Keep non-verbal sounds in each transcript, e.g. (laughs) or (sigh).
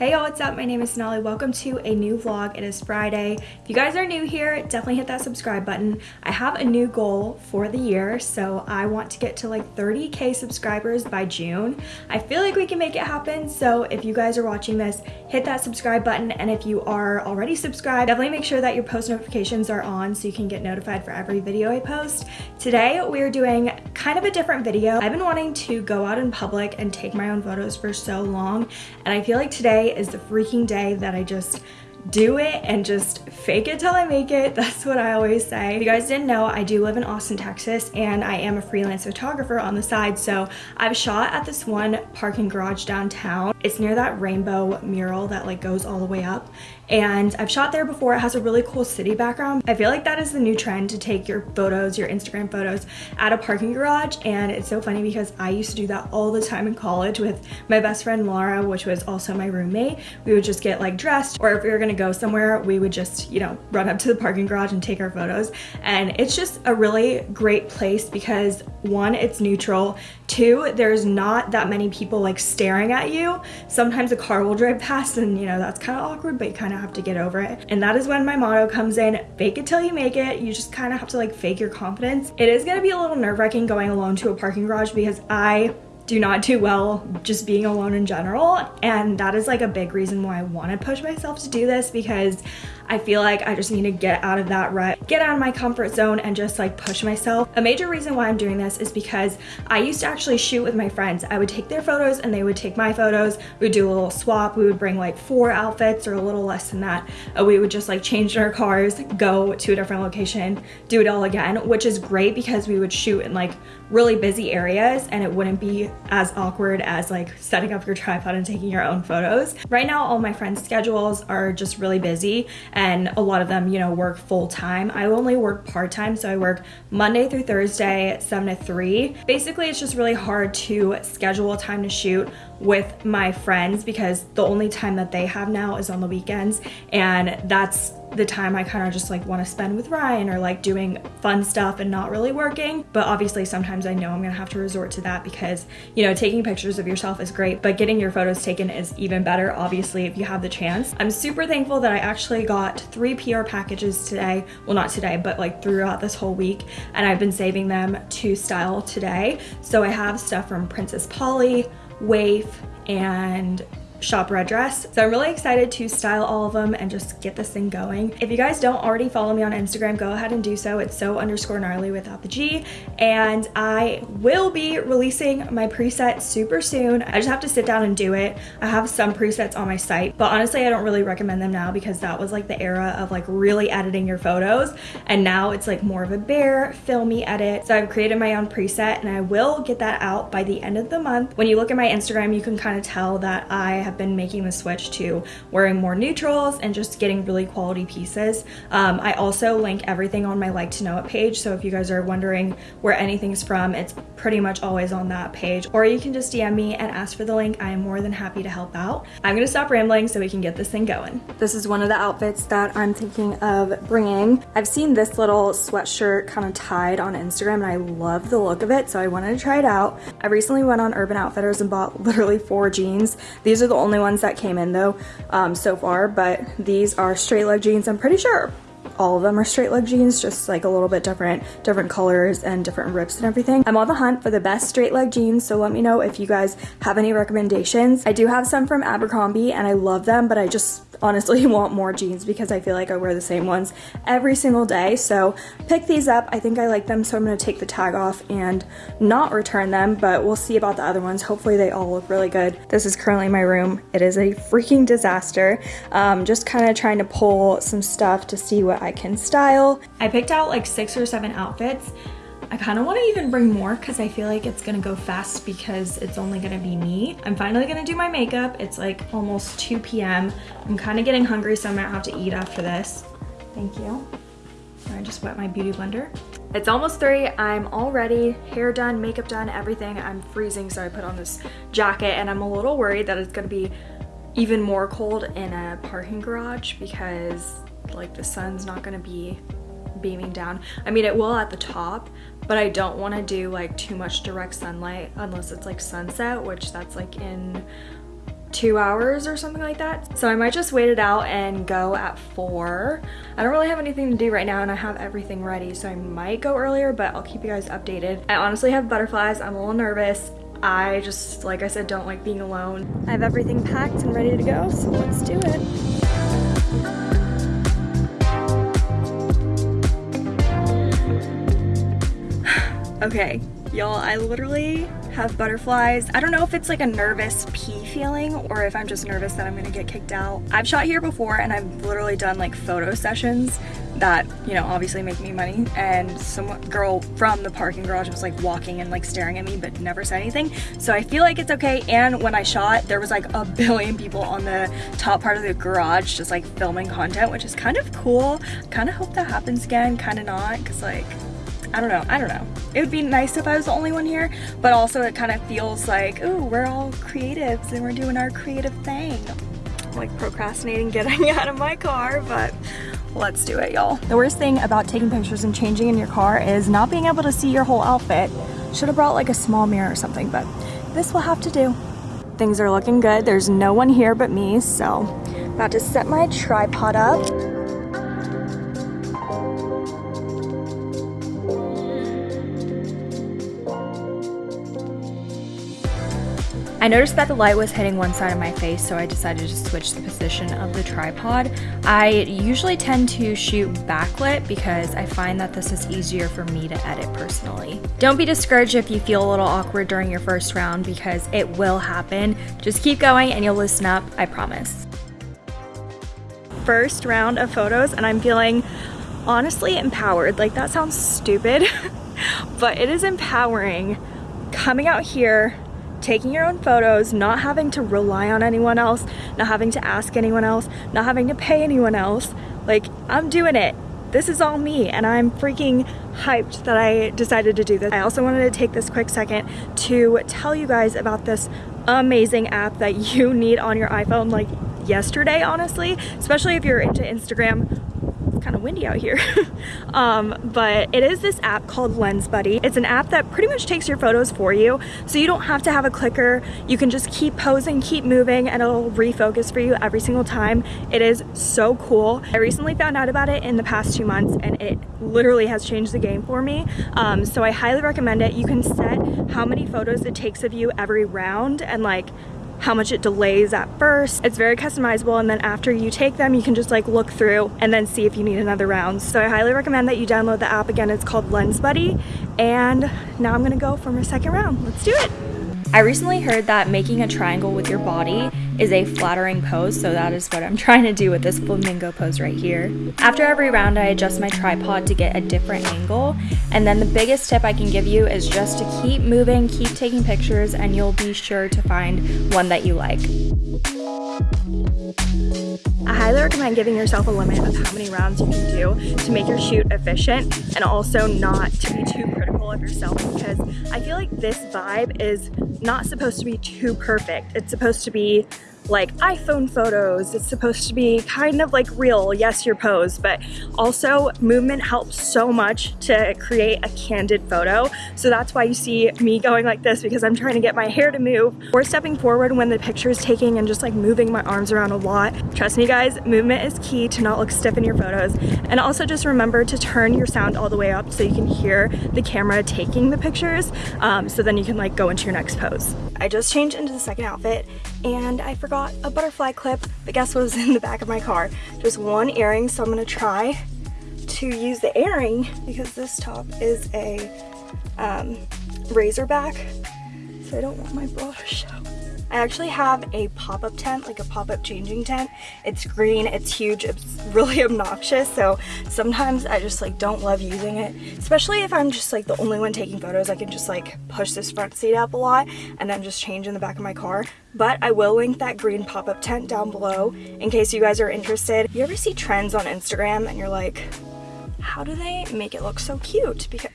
Hey y'all, what's up? My name is Sonali. Welcome to a new vlog. It is Friday. If you guys are new here, definitely hit that subscribe button. I have a new goal for the year, so I want to get to like 30k subscribers by June. I feel like we can make it happen, so if you guys are watching this, hit that subscribe button, and if you are already subscribed, definitely make sure that your post notifications are on so you can get notified for every video I post. Today, we're doing kind of a different video. I've been wanting to go out in public and take my own photos for so long, and I feel like today is the freaking day that I just do it and just fake it till I make it. (laughs) That's what I always say. If you guys didn't know, I do live in Austin, Texas, and I am a freelance photographer on the side. So I've shot at this one parking garage downtown. It's near that rainbow mural that like goes all the way up and I've shot there before. It has a really cool city background. I feel like that is the new trend to take your photos, your Instagram photos at a parking garage and it's so funny because I used to do that all the time in college with my best friend Laura, which was also my roommate. We would just get like dressed or if we were gonna go somewhere, we would just, you know, run up to the parking garage and take our photos. And it's just a really great place because one, it's neutral. Two, there's not that many people like staring at you. Sometimes a car will drive past and you know, that's kind of awkward, but you kind of have to get over it. And that is when my motto comes in, fake it till you make it. You just kind of have to like fake your confidence. It is gonna be a little nerve wracking going alone to a parking garage because I do not do well just being alone in general. And that is like a big reason why I want to push myself to do this because I feel like I just need to get out of that rut, get out of my comfort zone and just like push myself. A major reason why I'm doing this is because I used to actually shoot with my friends. I would take their photos and they would take my photos. We would do a little swap. We would bring like four outfits or a little less than that. Uh, we would just like change in our cars, go to a different location, do it all again, which is great because we would shoot in like really busy areas and it wouldn't be as awkward as like setting up your tripod and taking your own photos. Right now, all my friends' schedules are just really busy and a lot of them, you know, work full time. I only work part time, so I work Monday through Thursday, 7 to 3. Basically, it's just really hard to schedule time to shoot with my friends because the only time that they have now is on the weekends and that's the time I kind of just like want to spend with Ryan or like doing fun stuff and not really working. But obviously sometimes I know I'm gonna have to resort to that because, you know, taking pictures of yourself is great, but getting your photos taken is even better, obviously, if you have the chance. I'm super thankful that I actually got three PR packages today. Well, not today, but like throughout this whole week. And I've been saving them to style today. So I have stuff from Princess Polly, Waif, and shop red dress. So I'm really excited to style all of them and just get this thing going. If you guys don't already follow me on Instagram, go ahead and do so. It's so underscore gnarly without the G. And I will be releasing my preset super soon. I just have to sit down and do it. I have some presets on my site, but honestly, I don't really recommend them now because that was like the era of like really editing your photos. And now it's like more of a bare filmy edit. So I've created my own preset and I will get that out by the end of the month. When you look at my Instagram, you can kind of tell that I have been making the switch to wearing more neutrals and just getting really quality pieces. Um, I also link everything on my like to know it page. So if you guys are wondering where anything's from, it's pretty much always on that page. Or you can just DM me and ask for the link. I am more than happy to help out. I'm gonna stop rambling so we can get this thing going. This is one of the outfits that I'm thinking of bringing. I've seen this little sweatshirt kind of tied on Instagram and I love the look of it. So I wanted to try it out. I recently went on Urban Outfitters and bought literally four jeans. These are the only ones that came in though um, so far, but these are straight leg jeans. I'm pretty sure all of them are straight leg jeans, just like a little bit different, different colors and different rips and everything. I'm on the hunt for the best straight leg jeans, so let me know if you guys have any recommendations. I do have some from Abercrombie and I love them, but I just honestly (laughs) want more jeans because I feel like I wear the same ones every single day. So pick these up. I think I like them, so I'm gonna take the tag off and not return them, but we'll see about the other ones. Hopefully they all look really good. This is currently my room. It is a freaking disaster. Um, just kind of trying to pull some stuff to see what I can style. I picked out like six or seven outfits I kind of want to even bring more because I feel like it's going to go fast because it's only going to be me. I'm finally going to do my makeup. It's like almost 2 p.m. I'm kind of getting hungry, so I might have to eat after this. Thank you. I just wet my beauty blender. It's almost three, I'm all ready, hair done, makeup done, everything. I'm freezing, so I put on this jacket and I'm a little worried that it's gonna be even more cold in a parking garage because like the sun's not gonna be beaming down. I mean, it will at the top, but I don't want to do like too much direct sunlight unless it's like sunset, which that's like in two hours or something like that. So I might just wait it out and go at four. I don't really have anything to do right now and I have everything ready. So I might go earlier, but I'll keep you guys updated. I honestly have butterflies. I'm a little nervous. I just, like I said, don't like being alone. I have everything packed and ready to go, so let's do it. Okay, y'all, I literally have butterflies. I don't know if it's like a nervous pee feeling or if I'm just nervous that I'm gonna get kicked out. I've shot here before and I've literally done like photo sessions that, you know, obviously make me money. And some girl from the parking garage was like walking and like staring at me but never said anything. So I feel like it's okay. And when I shot, there was like a (laughs) billion people on the top part of the garage just like filming content, which is kind of cool. Kind of hope that happens again, kind of not, because like I don't know, I don't know. It would be nice if I was the only one here, but also it kind of feels like, ooh, we're all creatives and we're doing our creative thing. I'm like procrastinating getting (laughs) out of my car, but let's do it, y'all. The worst thing about taking pictures and changing in your car is not being able to see your whole outfit. Should have brought like a small mirror or something, but this will have to do. Things are looking good. There's no one here but me, so about to set my tripod up. I noticed that the light was hitting one side of my face, so I decided to switch the position of the tripod. I usually tend to shoot backlit because I find that this is easier for me to edit personally. Don't be discouraged if you feel a little awkward during your first round because it will happen. Just keep going and you'll loosen up, I promise. First round of photos and I'm feeling honestly empowered. Like that sounds stupid, (laughs) but it is empowering coming out here taking your own photos, not having to rely on anyone else, not having to ask anyone else, not having to pay anyone else. Like, I'm doing it. This is all me, and I'm freaking hyped that I decided to do this. I also wanted to take this quick second to tell you guys about this amazing app that (laughs) you need on your iPhone like yesterday, honestly, especially if you're into Instagram kind of windy out here. (laughs) um, but it is this app called Lens Buddy. It's an app that pretty much takes your photos for you. So you don't have to have a clicker. You can just keep posing, keep moving, and it'll refocus for you every single time. It is so cool. I recently found out about it in the past two months and it literally has changed the game for me. Um, so I highly recommend it. You can set how many photos it takes of you every round and like how much it delays at first. It's very customizable and then after you take them you can just like look through and then see if you need another round. So I highly recommend that you download the app. Again, it's called Lens Buddy and now I'm gonna go for my second round. Let's do it. I recently heard that making a triangle with your body is a flattering pose, so that is what I'm (laughs) trying to do with this flamingo pose right here. After every round, I adjust my tripod to get a different angle, and then the biggest tip I can give you is just to keep moving, keep taking pictures, and you'll be sure to find one that you like. I highly recommend giving yourself a limit of how many rounds you can do to make your shoot efficient and also not to be too critical of yourself because I feel like this vibe is not supposed to be too perfect. It's supposed to be like iPhone photos. It's supposed to be kind of like real, yes, your pose, but also movement helps so much to create a candid photo. So that's why you see me going like this because I'm trying to get my hair to move or stepping forward when the picture is taking and just like moving my arms around a lot. Trust me guys, movement is key to not look stiff in your photos. And also just remember to turn your sound all the way up so you can hear the camera taking the pictures. Um, so then you can like go into your next pose. I just changed into the second outfit and I forgot a butterfly clip, but guess what was (laughs) in the back of my car? Just one earring, so I'm gonna try to use the earring because this top is a um, racerback, so I don't want my bra to show. I actually have a pop-up tent, like a pop-up changing tent. It's green, it's huge, it's really (laughs) obnoxious, so sometimes I just like don't love using it, especially if I'm just like the only one taking photos. I can just like push this front seat up a lot and then just change in the back of my car. But I will link that green pop-up tent down below in case you guys are interested. You ever see trends on Instagram and you're like, how do they make it look so cute? Because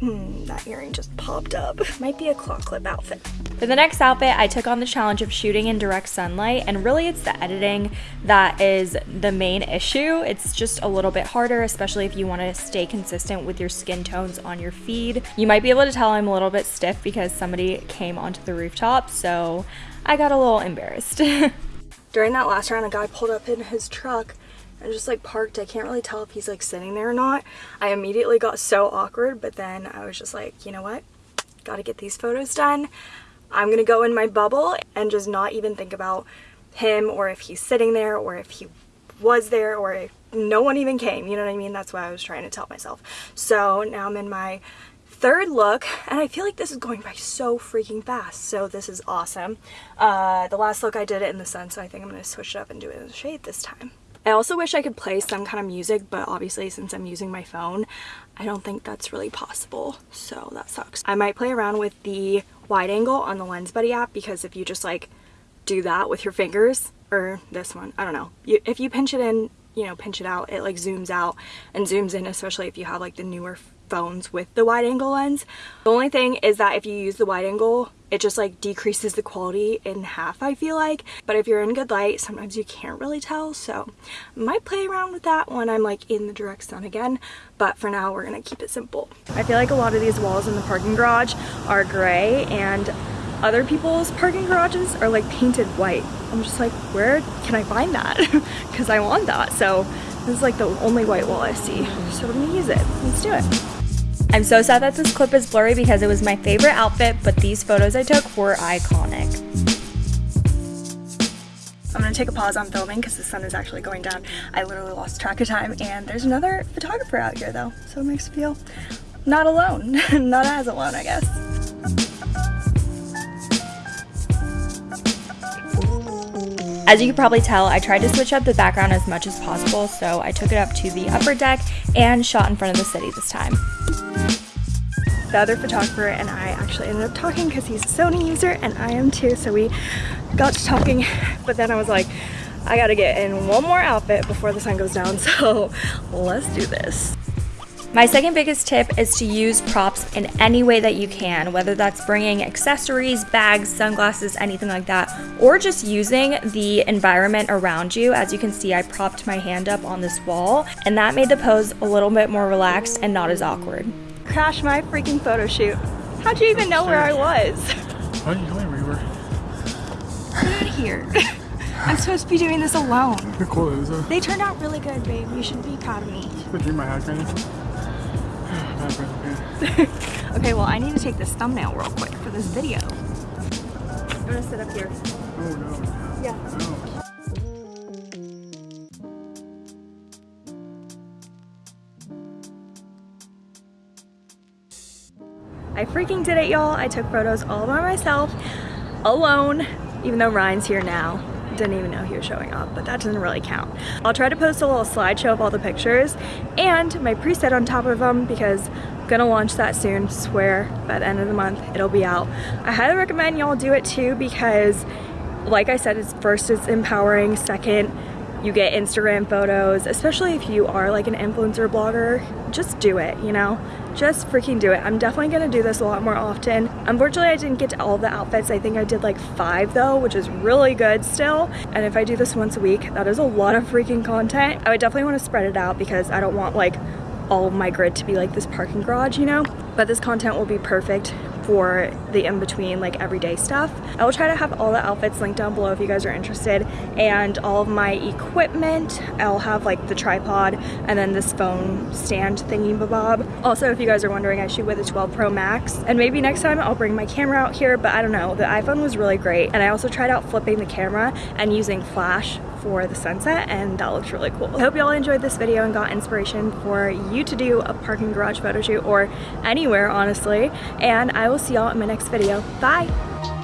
Mm, that earring just popped up. Might be a claw clip outfit. For the next outfit, I took on the challenge of shooting in direct sunlight, and really it's the editing that is the main issue. It's just a little bit harder, especially if you want to stay consistent with your skin tones on your feed. You might be able to tell I'm a little bit stiff because somebody came onto the rooftop, so I got a little embarrassed. (laughs) During that last round, a guy pulled up in his truck and just like parked. I can't really tell if he's like sitting there or not. I immediately got so awkward, but then I was just like, you know what? Gotta get these photos done. I'm gonna go in my bubble and just not even think about him or if he's sitting there or if he was there or if no one even came. You know what I mean? That's what I was trying to tell myself. So now I'm in my third look and I feel like this is going by so freaking fast so this is awesome uh, the last look I did it in the sun so I think I'm gonna switch it up and do it in the shade this time I also wish I could play some kind of music but obviously since I'm using my phone I don't think that's really possible. So that sucks. I might play around with the wide angle on the lens buddy app because if you just like do that with your fingers or this one I don't know. You, if you pinch it in you know pinch it out it like zooms out and zooms in especially if you have like the newer phones with the wide angle lens. The only thing is that if you use the wide angle, it just like decreases the quality in half I feel like. But if you're in good light, sometimes you can't really tell. So I might play around with that when I'm like in the direct sun again. But for now, we're gonna keep it simple. I feel like a lot of these walls in the parking garage are gray and other people's parking garages are like painted white. I'm just like, where can I find that? (laughs) Because I want that. So this is like the only white wall I see. So we're gonna use it. Let's do it. I'm so sad that this clip is blurry because it was my favorite outfit, but these photos I took were iconic. I'm gonna take a pause on filming because the sun is actually going down. I literally lost track of time and there's another photographer out here though, so it makes me feel not alone, (laughs) not as alone I guess. As you can probably tell, I tried to switch up the background as much as possible, so I took it up to the upper deck and shot in front of the city this time. The other photographer and I actually ended up talking because he's a Sony user and I am too, so we got to talking, but then I was like, I gotta get in one more outfit before the sun goes down, (laughs) so let's do this. My second biggest tip is to use props in any way that you can, whether that's bringing accessories, bags, sunglasses, anything like that, or just using the environment around you. As you can see, I propped my hand up on this wall, and that made the pose a little bit more relaxed and not as awkward. Crash my freaking photo shoot. How'd you even know where I was? Why didn't you tell me where you were? Get out of here. (laughs) I'm supposed to be doing this alone. Your clothes. Uh, they turned out really good, babe. You should be proud of me. Should I dream my hat right (laughs) okay, well, I need to take this thumbnail real quick for this video. I'm gonna sit up here. Oh, no. Yeah. No. I freaking did it, y'all. I took photos all by myself, alone, even though Ryan's here now didn't even know he was showing up, but that doesn't really count. I'll try to post a little slideshow of all the pictures and my preset on top of them because I'm gonna launch that soon, swear, by the end of the month it'll be out. I highly recommend y'all do it too because like I said, it's first it's empowering, second you get Instagram photos, especially if you are like an influencer blogger, just do it, you know? Just freaking do it. I'm definitely gonna do this a lot more often. Unfortunately, I didn't get to all the outfits. I think I did like five though, which is really good still. And if I do this once a week, that is a lot of freaking content. I would definitely wanna spread it out because I don't want like all of my grid to be like this parking garage, you know? But this content will be perfect for the in-between like everyday stuff. I will try to have all the outfits linked down below if you guys are interested and all of my equipment. I'll have like the tripod and then this phone stand thingy bob. Also, if you guys are wondering, I shoot with a 12 Pro Max and maybe next time I'll bring my camera out here, but I don't know. The iPhone was really great and I also tried out flipping the camera and using flash for the sunset and that looks really cool. I hope you all enjoyed this video and got inspiration for you to do a parking garage photo shoot or anywhere honestly and I will see y'all in my next video. Bye!